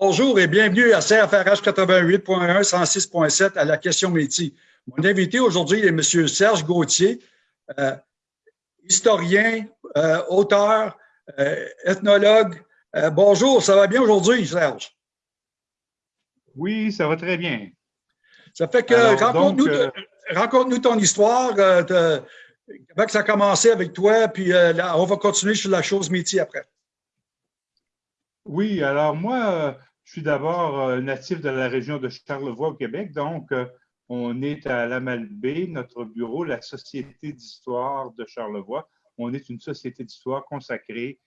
Bonjour et bienvenue à CFRH 88.1, 106.7 à la question métier. Mon invité aujourd'hui est M. Serge Gauthier, euh, historien, euh, auteur, euh, ethnologue. bonjour, ça va bien aujourd'hui, Serge? Oui, ça va très bien. Ça fait que raconte-nous ton histoire, comment ça a commencé avec toi, puis on va continuer sur la chose métier après. Oui, alors moi, euh, je suis d'abord euh, natif de la région de Charlevoix au Québec, donc euh, on est à la Malbaie, notre bureau, la Société d'histoire de Charlevoix. On est une société d'histoire consacrée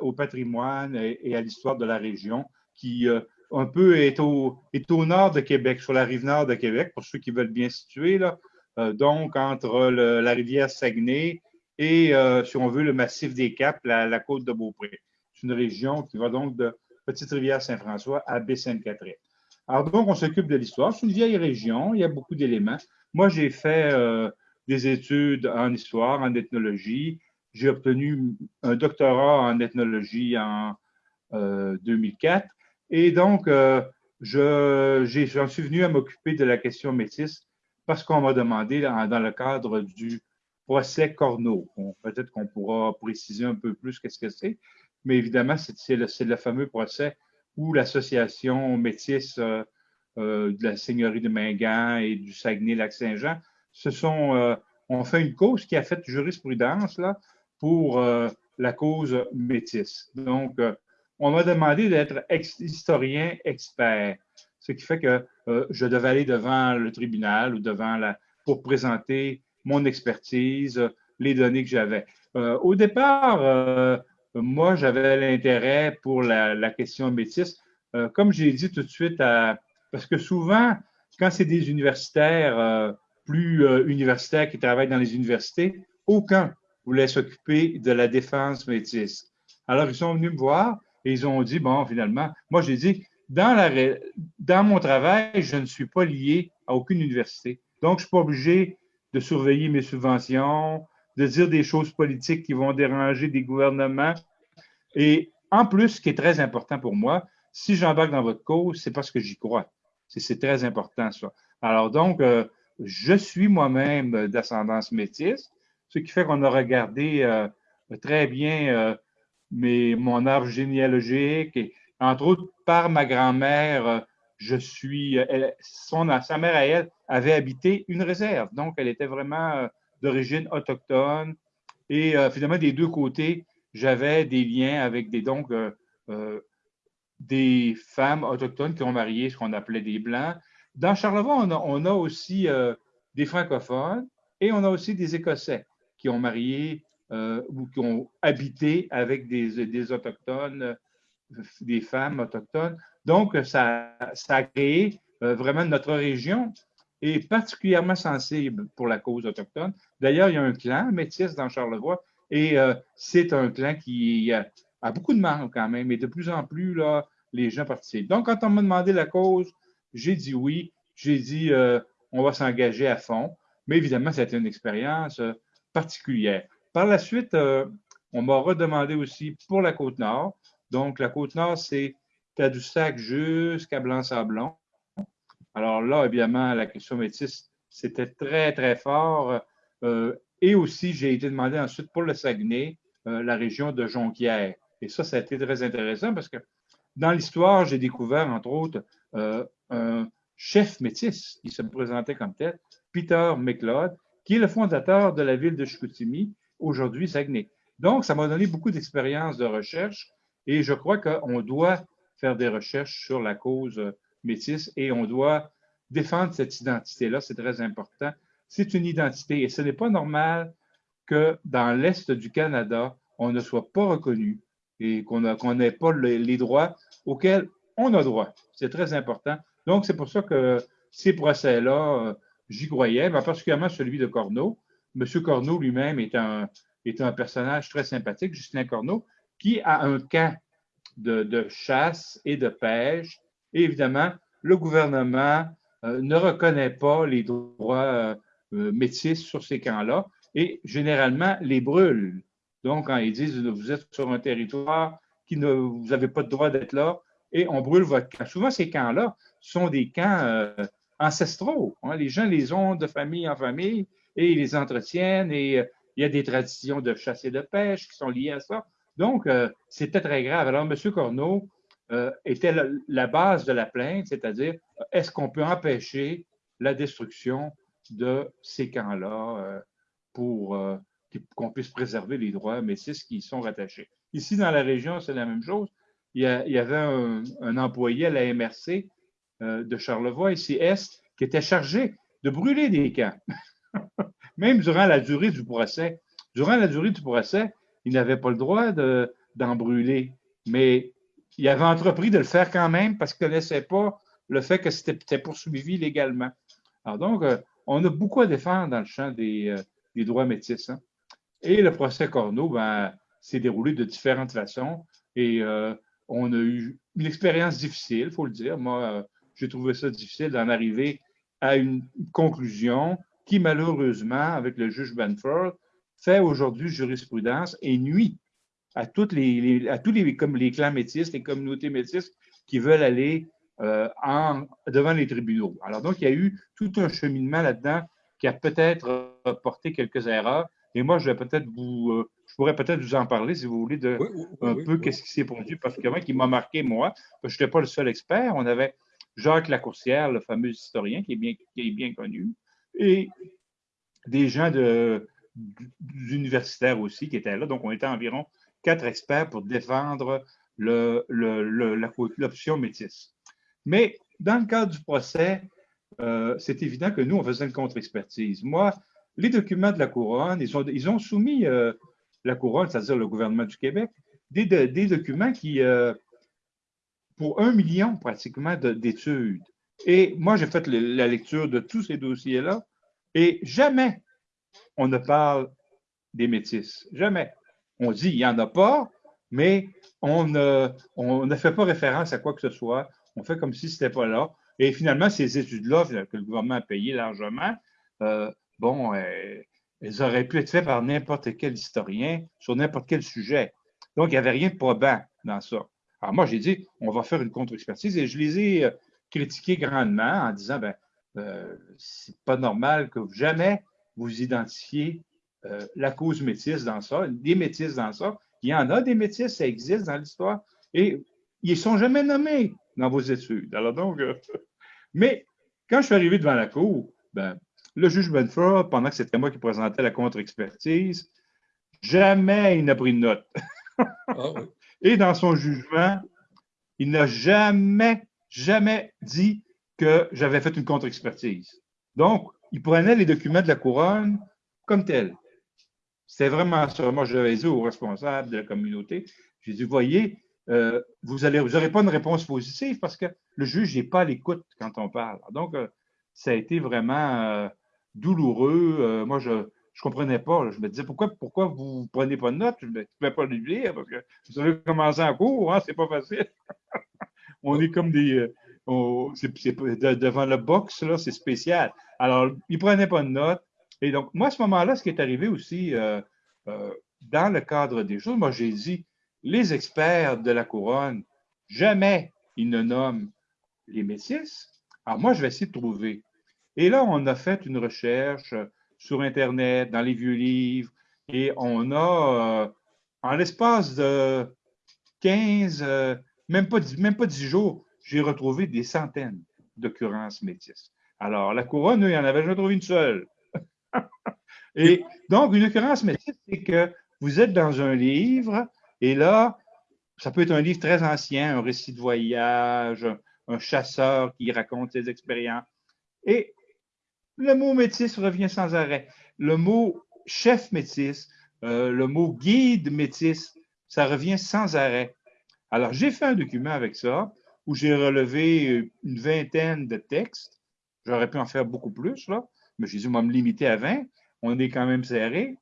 au patrimoine et, à l'histoire de la région qui un peu est au, nord de Québec, sur la rive nord de Québec, pour ceux qui veulent bien situer, là. donc entre la rivière Saguenay et, si on veut, le massif des Caps, la côte de Beaupré une région qui va donc de Petite-Rivière-Saint-François à Baie-Sainte-Catherine. Alors donc, on s'occupe de l'histoire. C'est une vieille région, il y a beaucoup d'éléments. Moi, j'ai fait euh, des études en histoire, en ethnologie. J'ai obtenu un doctorat en ethnologie en 2004. Euh, Et donc, euh, j'en suis venu à m'occuper de la question métisse parce qu'on m'a demandé dans, le cadre du procès Corneau. Peut-être qu'on pourra préciser un peu plus qu'est-ce que c'est mais évidemment, c'est le, fameux procès où l'association métisse euh, euh, de la seigneurie de Mingan et du Saguenay-Lac-Saint-Jean se sont, euh, ont fait une cause qui a fait jurisprudence là, pour la cause métisse. Donc, on m'a demandé d'être historien expert, ce qui fait que je devais aller devant le tribunal ou devant la, pour présenter mon expertise, les données que j'avais. au départ, moi, j'avais l'intérêt pour la, question métisse. Euh, comme j'ai dit tout de suite, parce que souvent, quand c'est des universitaires euh, plus euh, universitaires qui travaillent dans les universités, aucun voulait s'occuper de la défense métisse. Alors, ils sont venus me voir et ils ont dit, bon, finalement, moi, j'ai dit, dans, la, dans mon travail, je ne suis pas lié à aucune université. Donc, je ne suis pas obligé de surveiller mes subventions, de dire des choses politiques qui vont déranger des gouvernements. Et en plus, ce qui est très important pour moi, si j'embarque dans votre cause, c'est parce que j'y crois. C'est très important, ça. Alors donc, euh, je suis moi-même d'ascendance métisse, ce qui fait qu'on a regardé euh, très bien euh, mon arbre généalogique entre autres par ma grand-mère, je suis, sa mère à elle avait habité une réserve, donc elle était vraiment d'origine autochtone. Et euh, finalement, des deux côtés, j'avais des liens avec euh, euh, des femmes autochtones qui ont marié ce qu'on appelait des Blancs. Dans Charlevoix, on a, aussi des francophones et on a aussi des Écossais qui ont marié ou qui ont habité avec des, des autochtones, des femmes autochtones. Donc, ça, ça a créé vraiment notre région est particulièrement sensible pour la cause autochtone. D'ailleurs, il y a un clan métis dans Charlevoix et euh, c'est un clan qui a, beaucoup de membres quand même et de plus en plus, là, les gens participent. Donc, quand on m'a demandé la cause, j'ai dit oui. J'ai dit euh, on va s'engager à fond. Mais évidemment, c'était une expérience euh, particulière. Par la suite, on m'a redemandé aussi pour la Côte-Nord. Donc, la Côte-Nord, c'est Tadoussac jusqu'à Blanc-Sablon. Alors là, évidemment, la question métisse, c'était très, très fort. Euh, et aussi, j'ai été demandé ensuite pour le Saguenay, euh, la région de Jonquière. Et ça, ça a été très intéressant parce que dans l'histoire, j'ai découvert, entre autres, euh, un chef métis qui se présentait comme tel, Peter McLeod, qui est le fondateur de la ville de Chicoutimi, aujourd'hui Saguenay. Donc, ça m'a donné beaucoup d'expérience de recherche et je crois qu'on doit faire des recherches sur la cause métis et on doit défendre cette identité-là, c'est très important. C'est une identité et ce n'est pas normal que dans l'Est du Canada, on ne soit pas reconnu et qu'on n'ait pas les droits auxquels on a droit. C'est très important. Donc, c'est pour ça que ces procès-là, euh, j'y croyais, mais particulièrement celui de Corneau. M. Corneau lui-même est un, est un personnage très sympathique, Justin Corneau, qui a un camp de, de chasse et de pêche. Et évidemment, le gouvernement euh, ne reconnaît pas les droits euh, euh, métis sur ces camps-là et généralement les brûle. Donc, quand ils disent vous êtes sur un territoire qui ne vous n'avez pas le droit d'être là, et on brûle votre camp. Souvent, ces camps-là sont des camps ancestraux. Hein. Les gens les ont de famille en famille et ils les entretiennent et il y a des traditions de chasse et de pêche qui sont liées à ça. Donc, c'était très grave. Alors, M. Corneau était la, base de la plainte, c'est-à-dire, est-ce qu'on peut empêcher la destruction de ces camps-là pour qu'on puisse préserver les droits métis qui y sont rattachés? Ici, dans la région, c'est la même chose il y, avait un, employé à la MRC euh, de Charlevoix, ici Est, qui était chargé de brûler des camps. Même durant la durée du procès. Durant la durée du procès, il n'avait pas le droit d'en brûler. Mais il avait entrepris de le faire quand même parce qu'il ne connaissait pas le fait que c'était poursuivi légalement. Alors donc, euh, on a beaucoup à défendre dans le champ des, euh, droits métis. Hein. Et le procès Corneau ben, s'est déroulé de différentes façons. Et on a eu une expérience difficile, il faut le dire. Moi, euh, j'ai trouvé ça difficile d'en arriver à une conclusion qui, malheureusement, avec le juge Benford, fait aujourd'hui jurisprudence et nuit à, toutes les, à tous les, comme les clans métis, les communautés métisses qui veulent aller euh, en, devant les tribunaux. Alors donc, il y a eu tout un cheminement là-dedans qui a peut-être porté quelques erreurs. Et moi, je vais peut-être vous, euh, je pourrais peut-être vous en parler si vous voulez de un peu qu'est-ce qui s'est produit particulièrement qui m'a marqué moi. Parce que je n'étais pas le seul expert. On avait Jacques Lacourcière, le fameux historien qui est bien, qui est bien connu, et des gens de, universitaires aussi qui étaient là. Donc, on était environ quatre experts pour défendre l'option le, métisse. Mais dans le cadre du procès, euh, c'est évident que nous, on faisait une contre-expertise. Moi, les documents de la couronne, ils ont, soumis euh, la couronne, c'est-à-dire le gouvernement du Québec, des, documents qui, euh, pour un million pratiquement d'études. Et moi, j'ai fait la lecture de tous ces dossiers-là et jamais on ne parle des métis. Jamais. On dit il n'y en a pas, mais on ne, fait pas référence à quoi que ce soit. On fait comme si ce n'était pas là. Et finalement, ces études-là, que le gouvernement a payé largement, euh, bon, euh, elles auraient pu être faites par n'importe quel historien sur n'importe quel sujet. Donc, il n'y avait rien de probant dans ça. Alors, moi, j'ai dit, on va faire une contre-expertise et je les ai euh, critiqués grandement en disant, ben, euh, c'est pas normal que jamais vous identifiez euh, la cause métisse dans ça, des métisses dans ça. Il y en a des métisses, ça existe dans l'histoire et ils ne sont jamais nommés dans vos études. Alors donc, mais quand je suis arrivé devant la cour, ben, le juge Benford, pendant que c'était moi qui présentais la contre-expertise, jamais il n'a pris de note. Ah Et dans son jugement, il n'a jamais, jamais dit que j'avais fait une contre-expertise. Donc, il prenait les documents de la couronne comme tels. C'était vraiment ça. Moi, j'avais dit aux responsables de la communauté, j'ai dit, voyez, euh, vous n'aurez pas une réponse positive parce que le juge n'est pas à l'écoute quand on parle. Donc, euh, ça a été vraiment euh, douloureux. Moi, je ne comprenais pas. Je me disais, pourquoi, pourquoi vous ne prenez pas de notes? Je ne pouvais pas le lire parce que vous savez commencer en cours, hein, c'est pas facile. on est comme des. Euh, devant le box, c'est spécial. Alors, ils ne prenaient pas de notes. Et donc, moi, à ce moment-là, ce qui est arrivé aussi euh, dans le cadre des choses, moi, j'ai dit, les experts de la couronne, jamais ils ne nomment les métis. Alors, moi, je vais essayer de trouver et là, on a fait une recherche sur Internet, dans les vieux livres, et on a, euh, en l'espace de 15, euh, même, pas, même pas 10 jours, j'ai retrouvé des centaines d'occurrences métisses. Alors, la couronne, il y en avait jamais trouvé une seule. et donc, une occurrence métisse, c'est que vous êtes dans un livre, et là, ça peut être un livre très ancien, un récit de voyage, un chasseur qui raconte ses expériences. Et le mot métis revient sans arrêt. Le mot chef métis, euh, le mot guide métis, ça revient sans arrêt. Alors, j'ai fait un document avec ça où j'ai relevé une vingtaine de textes. J'aurais pu en faire beaucoup plus, là, mais j'ai dit, on va me limiter à 20. On est quand même serré.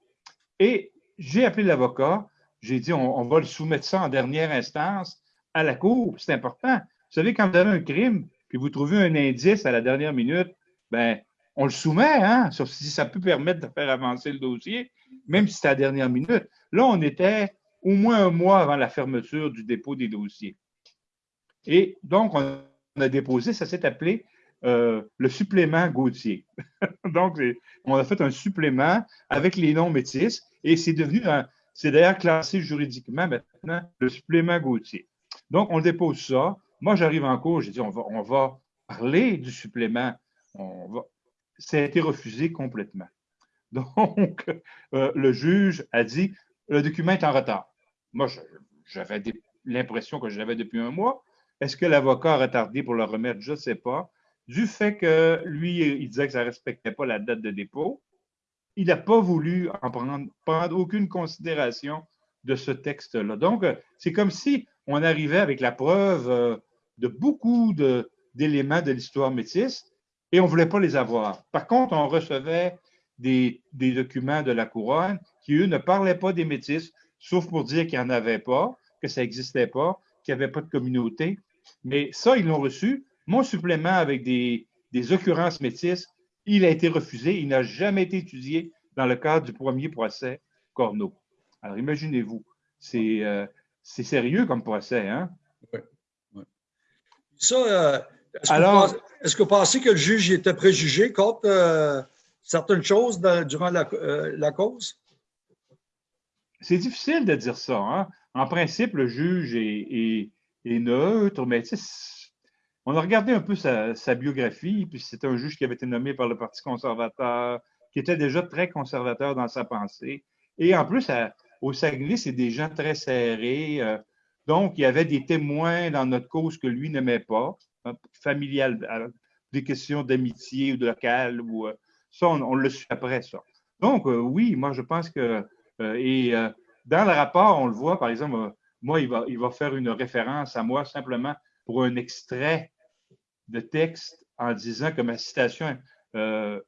Et j'ai appelé l'avocat. J'ai dit, on, va le soumettre ça en dernière instance à la cour. C'est important. Vous savez, quand vous avez un crime, puis vous trouvez un indice à la dernière minute, ben, on le soumet, hein, si ça peut permettre de faire avancer le dossier, même si c'est à la dernière minute. Là, on était au moins un mois avant la fermeture du dépôt des dossiers. Et donc, on a déposé, ça s'est appelé euh, le supplément Gauthier. donc, on a fait un supplément avec les noms métis et c'est devenu, c'est d'ailleurs classé juridiquement maintenant, le supplément Gauthier. Donc, on dépose ça. Moi, j'arrive en cours, j'ai dit, on va, parler du supplément. On. Ça a été refusé complètement. Donc, euh, le juge a dit, le document est en retard. Moi, j'avais l'impression que je l'avais depuis un mois. Est-ce que l'avocat a retardé pour le remettre? Je ne sais pas. Du fait que lui, il disait que ça ne respectait pas la date de dépôt, il n'a pas voulu en prendre, aucune considération de ce texte-là. Donc, c'est comme si on arrivait avec la preuve euh, de beaucoup d'éléments de, l'histoire métisse et on ne voulait pas les avoir. Par contre, on recevait des, des, documents de la couronne qui, eux, ne parlaient pas des métis, sauf pour dire qu'il n'y en avait pas, que ça n'existait pas, qu'il n'y avait pas de communauté. Mais ça, ils l'ont reçu. Mon supplément avec des, occurrences métisses, il a été refusé. Il n'a jamais été étudié dans le cadre du premier procès Corneau. Alors, imaginez-vous, c'est euh, sérieux comme procès, hein? Oui. Ça, euh, est-ce que, est que, vous pensez que le juge était préjugé contre euh, certaines choses durant la, cause? C'est difficile de dire ça. Hein? En principe, le juge est et neutre, mais on a regardé un peu sa, biographie, puis c'est un juge qui avait été nommé par le Parti conservateur, qui était déjà très conservateur dans sa pensée. Et en plus, au Saguenay, c'est des gens très serrés. Euh, donc, il y avait des témoins dans notre cause que lui n'aimait pas, hein, familial, euh, des questions d'amitié ou de local, ou euh, ça, on, le suit après, ça. Donc, oui, moi, je pense que, et dans le rapport, on le voit, par exemple, moi, il va, il va faire une référence à moi simplement pour un extrait de texte en disant que ma citation euh,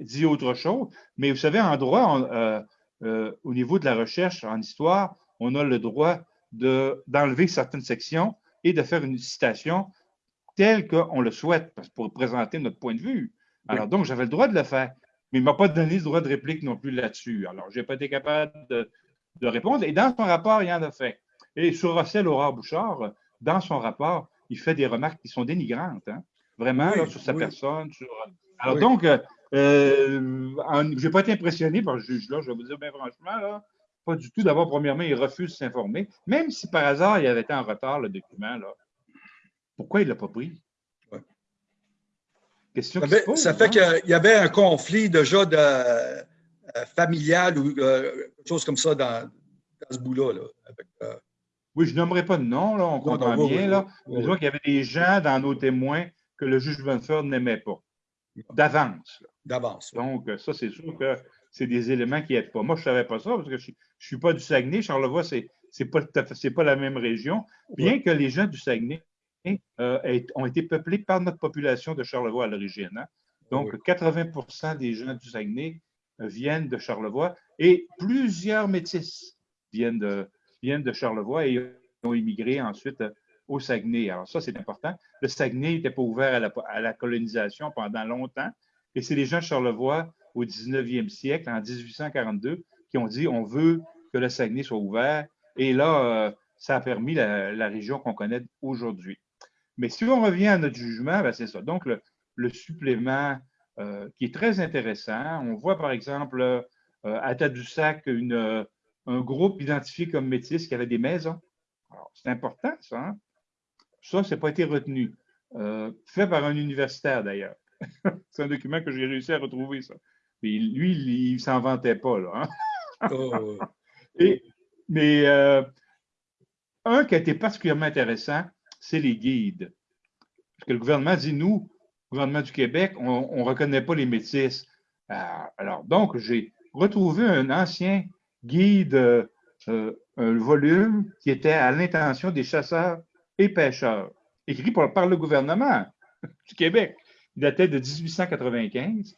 dit autre chose. Mais vous savez, en droit, euh, euh, au niveau de la recherche en histoire, on a le droit d'enlever certaines sections et de faire une citation telle qu'on le souhaite pour présenter notre point de vue. Alors, donc, j'avais le droit de le faire. Mais il ne m'a pas donné le droit de réplique non plus là-dessus. Alors, je n'ai pas été capable de, de, répondre. Et dans son rapport, il y en a fait. Et sur Russell Aurore Bouchard, dans son rapport, il fait des remarques qui sont dénigrantes, hein. vraiment, sur sa personne. Alors donc, euh, euh, je n'ai pas été impressionné par le juge-là, je vais vous dire bien franchement, pas du tout. D'abord, premièrement, il refuse de s'informer, même si par hasard, il avait été en retard, le document. Là. Pourquoi il ne l'a pas pris? Question ça, ça fait hein. qu'il y avait un conflit déjà de, euh, familial ou quelque chose comme ça dans, ce bout-là. Là, oui, je nommerai pas de nom, là, on comprend bien. là. Disons qu'il y avait des gens dans nos témoins que le juge Benford n'aimait pas, d'avance. D'avance. Donc, ça, c'est sûr que c'est des éléments qui n'aident pas. Moi, je ne savais pas ça parce que je ne suis pas du Saguenay. Charlevoix, ce n'est pas, pas la même région. Bien que les gens du Saguenay euh, ont été peuplés par notre population de Charlevoix à l'origine. Hein. Donc, 80% des gens du Saguenay euh, viennent de Charlevoix et plusieurs métis viennent de, viennent de Charlevoix et ont immigré ensuite euh, au Saguenay. Alors ça, c'est important. Le Saguenay n'était pas ouvert à la, colonisation pendant longtemps. Et c'est les gens de Charlevoix au 19e siècle, en 1842, qui ont dit on veut que le Saguenay soit ouvert. Et là, euh, ça a permis la, région qu'on connaît aujourd'hui. Mais si on revient à notre jugement, ben, c'est ça. Donc, le, supplément euh, qui est très intéressant, on voit par exemple à Tadoussac une, un groupe identifié comme métis qui avait des maisons. c'est important, ça. Hein? Ça, ça n'a pas été retenu. Euh, fait par un universitaire, d'ailleurs. c'est un document que j'ai réussi à retrouver, ça. lui, il ne s'en vantait pas, là. Hein? Oh, Et, mais euh, un qui a été particulièrement intéressant, c'est les guides. Parce que le gouvernement dit, nous, le gouvernement du Québec, on ne reconnaît pas les métis. Euh, alors, donc, j'ai retrouvé un ancien guide euh, un volume qui était à l'intention des chasseurs et pêcheurs, écrit par, le gouvernement du Québec. Il datait de 1895.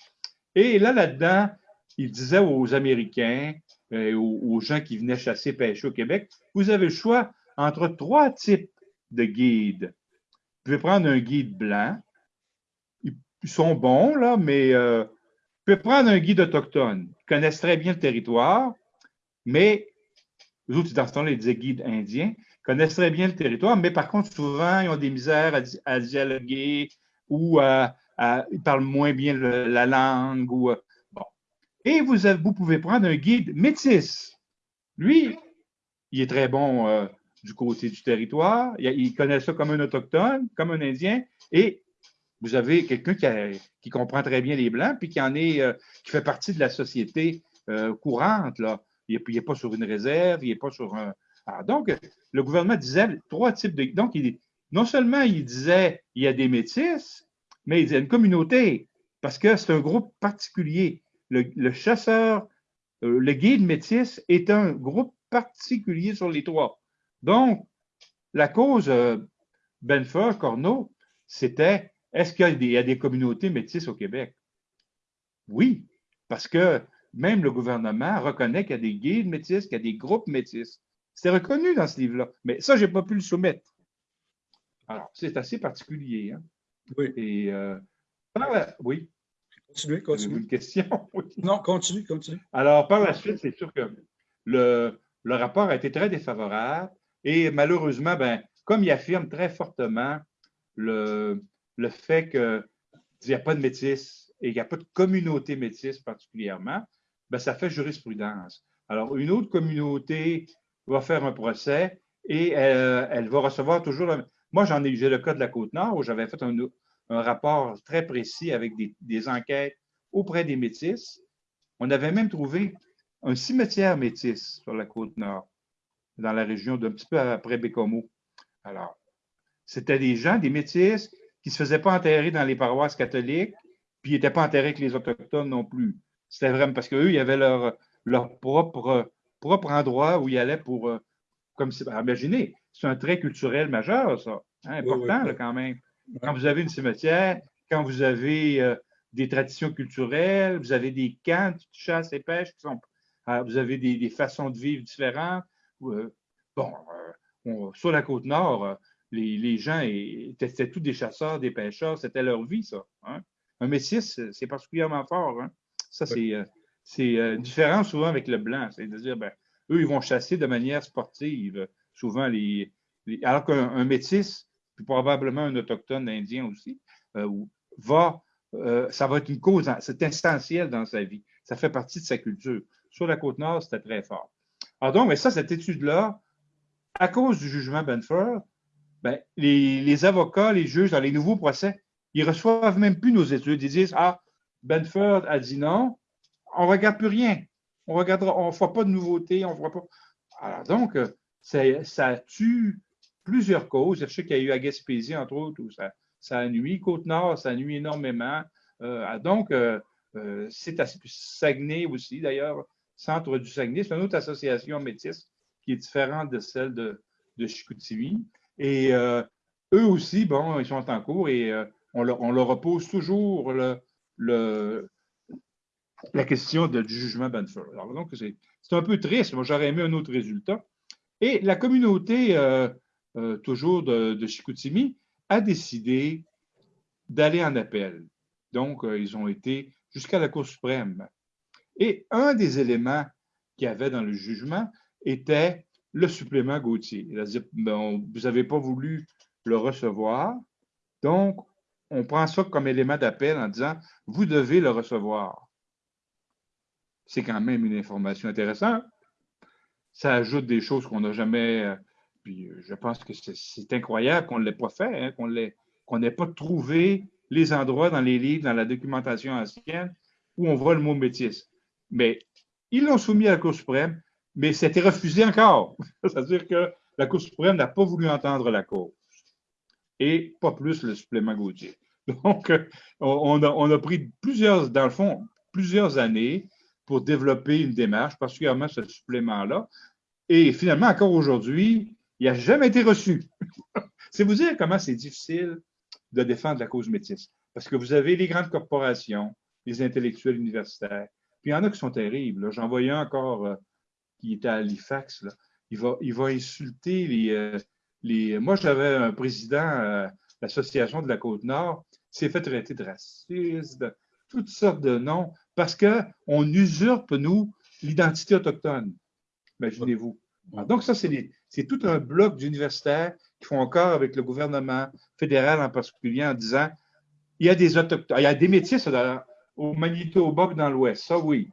Et là, là-dedans, il disait aux Américains, euh, aux, gens qui venaient chasser et pêcher au Québec, vous avez le choix entre trois types de guides. Vous pouvez prendre un guide blanc. Ils, sont bons, là, mais euh, vous pouvez prendre un guide autochtone. Ils connaissent très bien le territoire mais les autres, dans ce temps-là, ils disaient guide indien. connaissent très bien le territoire, mais par contre, souvent, ils ont des misères à, dialoguer ou ils parlent moins bien la langue. Euh. Et vous, vous pouvez prendre un guide métis. Lui, il est très bon euh, du côté du territoire. Il, connaît ça comme un autochtone, comme un Indien. Et vous avez quelqu'un qui, comprend très bien les Blancs, puis qui en est, euh, qui fait partie de la société courante. Là. Il n'est pas sur une réserve, il n'est pas sur un, alors, donc, le gouvernement disait trois types de. Donc, il, non seulement il disait il y a des métis, mais il disait une communauté, parce que c'est un groupe particulier. Le, chasseur, euh, le guide métis est un groupe particulier sur les trois. Donc, la cause euh, Corneau, c'était est-ce qu'il y, a des communautés métisses au Québec? Oui, parce que même le gouvernement reconnaît qu'il y a des guides métis, qu'il y a des groupes métis. C'est reconnu dans ce livre-là. Mais ça, je n'ai pas pu le soumettre. Alors, c'est assez particulier. Hein? Oui. Et, euh, oui. Continuez, continuez. Une question? Non, continue, continue. Alors, par la suite, c'est sûr que le, le, rapport a été très défavorable et malheureusement, ben, comme il affirme très fortement le, le fait qu'il n'y a pas de métis et qu'il n'y a pas de communauté métisse particulièrement, ben, ça fait jurisprudence. Alors, une autre communauté va faire un procès et euh, elle, va recevoir toujours. Moi, j'en ai, j'ai le cas de la Côte-Nord où j'avais fait un, rapport très précis avec des, enquêtes auprès des Métis. On avait même trouvé un cimetière métis sur la Côte-Nord, dans la région d'un petit peu après Bécomo. Alors, c'était des gens, des Métis, qui ne se faisaient pas enterrer dans les paroisses catholiques, puis ils n'étaient pas enterrés avec les Autochtones non plus. C'était vraiment parce qu'eux, ils avaient leur, leur propre propre endroit où il allait pour. Euh, comme imaginez, c'est un trait culturel majeur, ça. Hein, important, quand même. Quand vous avez une cimetière, quand vous avez euh, des traditions culturelles, vous avez des camps de chasse et pêche qui sont. Euh, vous avez des, façons de vivre différentes. bon, sur la côte nord, les, gens étaient, tous des chasseurs, des pêcheurs, c'était leur vie, ça. Hein. Un métis, c'est particulièrement fort. Hein. Ça, c'est c'est euh, différent souvent avec le blanc. C'est-à-dire, ben, eux, ils vont chasser de manière sportive, souvent les. alors qu'un métis, puis probablement un autochtone indien aussi, euh, va, euh, ça va être une cause, c'est essentiel dans sa vie. Ça fait partie de sa culture. Sur la côte nord, c'était très fort. Alors donc, mais ça, cette étude-là, à cause du jugement Benford, ben, les, les, avocats, les juges dans les nouveaux procès, ils reçoivent même plus nos études. Ils disent Ah, Benford a dit non, on ne regarde plus rien. On regardera, on ne voit pas de nouveautés, on voit pas. Alors donc, euh, ça, tue plusieurs causes. Je sais qu'il y a eu à Gaspésie, entre autres, où ça, ça nuit. Côte-Nord, ça nuit énormément. Euh, donc, euh, c'est à Saguenay aussi, d'ailleurs, Centre du Saguenay. C'est une autre association métisse qui est différente de celle de, de Chicoutimi. Et eux aussi, bon, ils sont en cours et on leur, on, repose toujours la question du jugement Banford. Alors, donc, c'est un peu triste. Moi, j'aurais aimé un autre résultat. Et la communauté, euh, euh, toujours de, de, Chicoutimi, a décidé d'aller en appel. Donc, euh, ils ont été jusqu'à la Cour suprême. Et un des éléments qu'il y avait dans le jugement était le supplément Gauthier. Ben, vous n'avez pas voulu le recevoir, donc on prend ça comme élément d'appel en disant, vous devez le recevoir c'est quand même une information intéressante. Ça ajoute des choses qu'on n'a jamais. Euh, puis euh, je pense que c'est incroyable qu'on ne l'ait pas fait, hein, qu'on n'ait pas trouvé les endroits dans les livres, dans la documentation ancienne, où on voit le mot métis. Mais ils l'ont soumis à la Cour suprême, mais c'était refusé encore. C'est-à-dire que la Cour suprême n'a pas voulu entendre la cause. Et pas plus le supplément Gauthier. Donc, euh, on a, pris plusieurs, dans le fond, plusieurs années pour développer une démarche, particulièrement ce supplément-là. Et finalement, encore aujourd'hui, il n'a jamais été reçu. c'est vous dire comment c'est difficile de défendre la cause métisse. Parce que vous avez les grandes corporations, les intellectuels universitaires, puis il y en a qui sont terribles. J'en voyais un encore euh, qui était à Halifax. Il, va, insulter les. Euh, les... Moi, j'avais un président euh, l'Association de la Côte-Nord, s'est fait traiter de raciste, toutes sortes de noms parce qu'on usurpe, nous, l'identité autochtone. Imaginez-vous. Donc, ça, c'est tout un bloc d'universitaires qui font encore avec le gouvernement fédéral en particulier en disant il y a des autochtones, il y a des métis au Manitoba et dans l'Ouest, ça oui.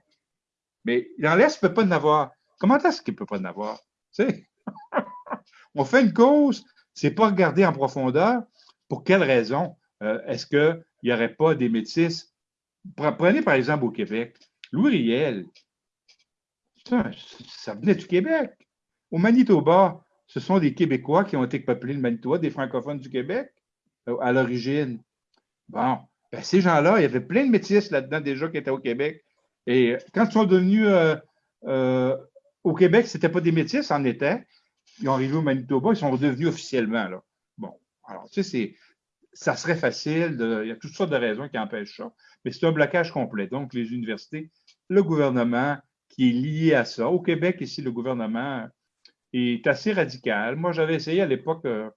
Mais dans l'Est, il ne peut pas en avoir. Comment est-ce qu'il ne peut pas en avoir? On fait une cause, c'est pas regarder en profondeur pour quelle raison? Euh, est-ce qu'il n'y aurait pas des métis. Prenez par exemple au Québec, Louis Riel, ça venait du Québec. Au Manitoba, ce sont des Québécois qui ont été peuplés le Manitoba, des francophones du Québec euh, à l'origine. Bon, ben, ces gens-là, il y avait plein de métis là-dedans déjà qui étaient au Québec. Et quand ils sont devenus euh, euh, au Québec, ce n'était pas des métis, en était. Ils ont arrivé au Manitoba, ils sont redevenus officiellement. Là. Bon, alors, tu sais, ça serait facile. il y a toutes sortes de raisons qui empêchent ça. Mais c'est un blocage complet. Donc, les universités, le gouvernement qui est lié à ça. Au Québec, ici, le gouvernement est assez radical. Moi, j'avais essayé à l'époque, euh,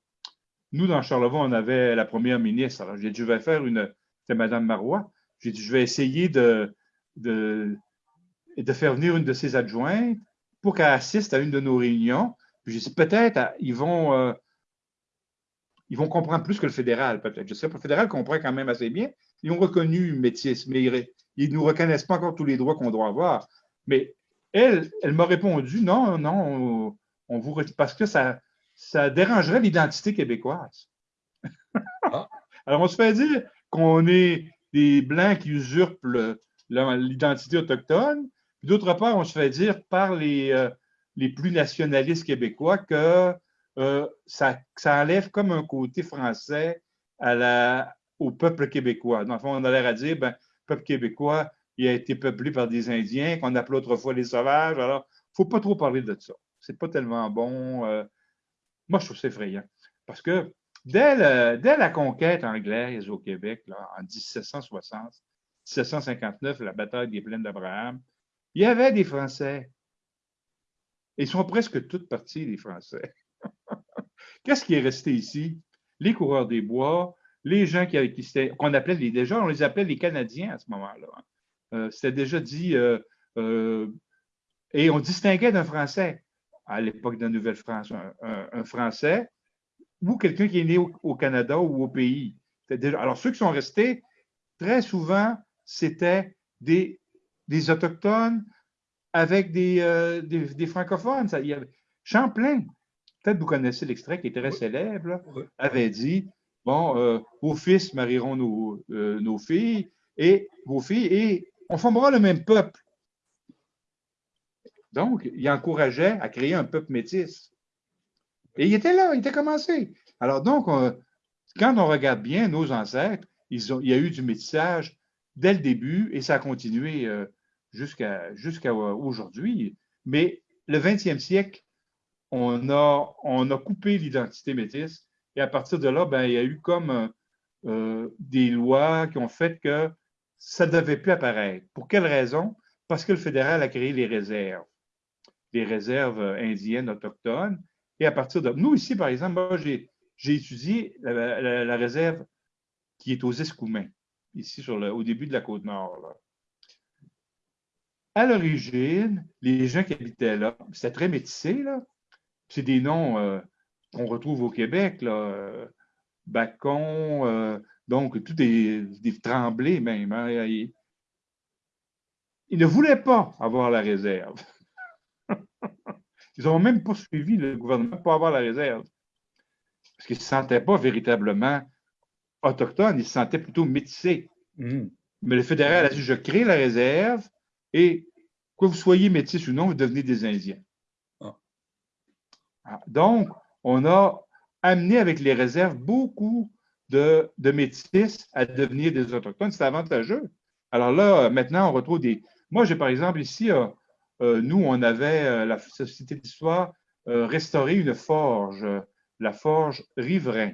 nous, dans Charlevoix, on avait la première ministre. Alors, j'ai dit, je vais faire une. C'était Mme Marois. J'ai dit, je vais essayer de, de, de faire venir une de ses adjointes pour qu'elle assiste à une de nos réunions. Puis j'ai dit, peut-être, ils vont. Euh, ils vont comprendre plus que le fédéral, peut-être. Je sais pas, le fédéral comprend quand même assez bien. Ils ont reconnu métis, mais ils ne nous reconnaissent pas encore tous les droits qu'on doit avoir. Mais elle, elle m'a répondu non, non, on, vous parce que ça, ça dérangerait l'identité québécoise. Ah. Alors, on se fait dire qu'on est des Blancs qui usurpent l'identité autochtone. D'autre part, on se fait dire par les, euh, les plus nationalistes québécois que euh, ça, enlève comme un côté français au peuple québécois. Dans le fond, on a l'air à dire, ben, peuple québécois, il a été peuplé par des Indiens qu'on appelait autrefois les sauvages. Alors, il ne faut pas trop parler de ça. C'est pas tellement bon. Euh, moi, je trouve ça effrayant. Parce que dès, la conquête anglaise au Québec, en 1760, 1759, la bataille des plaines d'Abraham, il y avait des Français. Ils sont presque toutes partis, les Français. Qu'est-ce qui est resté ici? Les coureurs des bois, les gens qui, qui qu'on appelait les, déjà, on les appelait les Canadiens à ce moment-là. Hein. Euh, c'était déjà dit, euh, euh, et on distinguait d'un Français à l'époque de la Nouvelle-France, un, Français ou quelqu'un qui est né au, Canada ou au pays. alors, ceux qui sont restés, très souvent, c'était des, Autochtones avec des, francophones. Il y avait, Champlain, peut-être vous connaissez l'extrait qui est très célèbre, avait dit Bon, vos fils marieront nos, nos filles et vos filles, et on formera le même peuple. Donc, il encourageait à créer un peuple métis. Et il était là, il était commencé. Alors donc, quand on regarde bien nos ancêtres, ils ont, il y a eu du métissage dès le début et ça a continué euh, jusqu'à aujourd'hui. Mais le 20e siècle, on a, coupé l'identité métisse et à partir de là, ben, il y a eu comme euh, des lois qui ont fait que ça ne devait plus apparaître. Pour quelle raison? Parce que le fédéral a créé les réserves, les réserves indiennes, autochtones. Et à partir de. Nous, ici, par exemple, j'ai, étudié la, réserve qui est aux Escoumins, ici sur le, au début de la côte nord. À l'origine, les gens qui habitaient là, c'était très métissé, là. C'est des noms euh, qu'on retrouve au Québec, là. Euh, Bacon, donc, tout est, tremblé même. Hein. Il, ne voulaient pas avoir la réserve. Ils n'ont même pas suivi le gouvernement pour avoir la réserve. Parce qu'ils ne se sentaient pas véritablement autochtones, ils se sentaient plutôt métissés. Mmh. Mais le fédéral a dit je crée la réserve et que vous soyez métis ou non, vous devenez des Indiens. Ah. Donc, on a amené avec les réserves beaucoup de, métis à devenir des autochtones. C'est avantageux. Alors là, maintenant, on retrouve des. Moi, j'ai par exemple ici, euh, euh, nous, on avait, euh, la Société d'histoire, restauré une forge, la forge Riverain.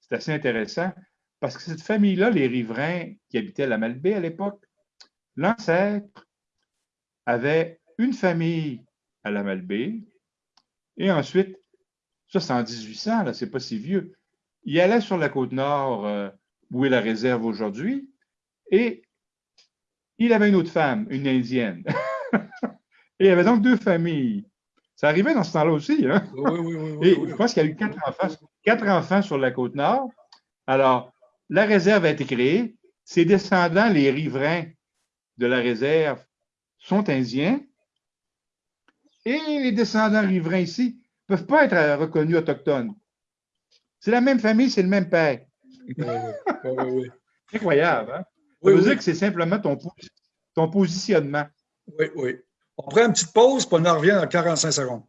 C'est assez intéressant parce que cette famille-là, les Riverains qui habitaient la Malbaie à l'époque, l'ancêtre avait une famille à la Malbaie et ensuite, ça c'est en 1800, là, c'est pas si vieux, il allait sur la côte nord, euh, où est la réserve aujourd'hui, et il avait une autre femme, une indienne. et il avait donc deux familles. Ça arrivait dans ce temps-là aussi. Hein? Oui, oui, oui. Et je pense qu'il y a eu quatre enfants, quatre enfants sur la côte nord. Alors, la réserve a été créée. Ses descendants, les riverains de la réserve, sont indiens. Et les descendants riverains ici ne peuvent pas être reconnus autochtones. C'est la même famille, c'est le même père. Oui, Incroyable, hein? Ça veut dire que c'est simplement ton, ton positionnement. Oui, oui. On prend une petite pause, puis on en revient dans 45 secondes.